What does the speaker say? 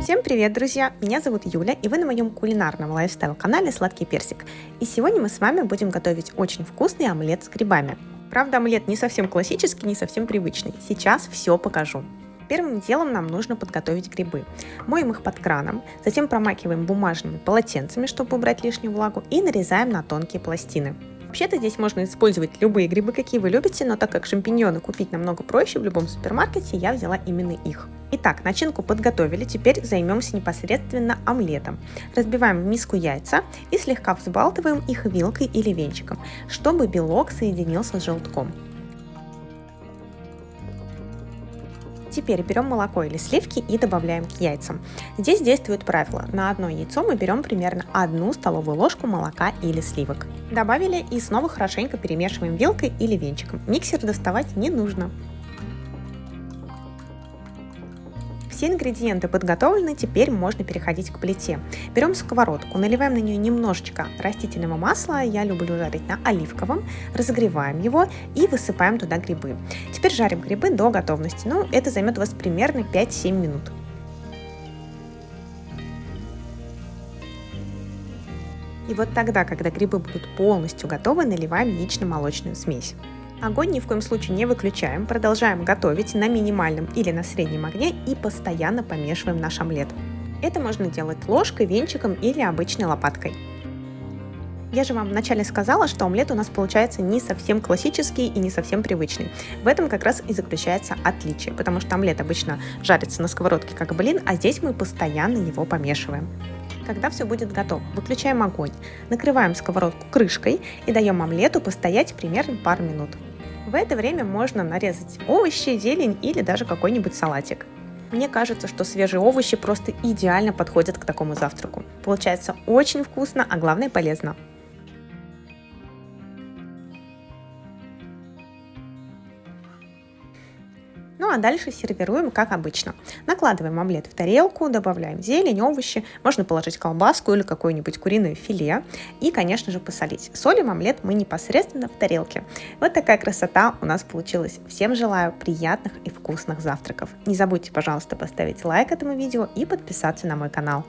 Всем привет, друзья! Меня зовут Юля, и вы на моем кулинарном лайфстайл-канале «Сладкий персик». И сегодня мы с вами будем готовить очень вкусный омлет с грибами. Правда, омлет не совсем классический, не совсем привычный. Сейчас все покажу. Первым делом нам нужно подготовить грибы. Моем их под краном, затем промакиваем бумажными полотенцами, чтобы убрать лишнюю влагу, и нарезаем на тонкие пластины. Вообще-то здесь можно использовать любые грибы, какие вы любите, но так как шампиньоны купить намного проще в любом супермаркете, я взяла именно их. Итак, начинку подготовили, теперь займемся непосредственно омлетом. Разбиваем в миску яйца и слегка взбалтываем их вилкой или венчиком, чтобы белок соединился с желтком. Теперь берем молоко или сливки и добавляем к яйцам. Здесь действует правило. На одно яйцо мы берем примерно одну столовую ложку молока или сливок. Добавили и снова хорошенько перемешиваем вилкой или венчиком. Миксер доставать не нужно. Все ингредиенты подготовлены, теперь можно переходить к плите. Берем сковородку, наливаем на нее немножечко растительного масла, я люблю жарить на оливковом, разогреваем его и высыпаем туда грибы. Теперь жарим грибы до готовности, ну это займет у вас примерно 5-7 минут. И вот тогда, когда грибы будут полностью готовы, наливаем яично-молочную смесь. Огонь ни в коем случае не выключаем, продолжаем готовить на минимальном или на среднем огне и постоянно помешиваем наш омлет. Это можно делать ложкой, венчиком или обычной лопаткой. Я же вам вначале сказала, что омлет у нас получается не совсем классический и не совсем привычный. В этом как раз и заключается отличие, потому что омлет обычно жарится на сковородке как блин, а здесь мы постоянно его помешиваем. Когда все будет готово, выключаем огонь, накрываем сковородку крышкой и даем омлету постоять примерно пару минут. В это время можно нарезать овощи, зелень или даже какой-нибудь салатик. Мне кажется, что свежие овощи просто идеально подходят к такому завтраку. Получается очень вкусно, а главное полезно. Ну а дальше сервируем как обычно. Накладываем омлет в тарелку, добавляем зелень, овощи, можно положить колбаску или какое-нибудь куриное филе и, конечно же, посолить. Солим омлет мы непосредственно в тарелке. Вот такая красота у нас получилась. Всем желаю приятных и вкусных завтраков. Не забудьте, пожалуйста, поставить лайк этому видео и подписаться на мой канал.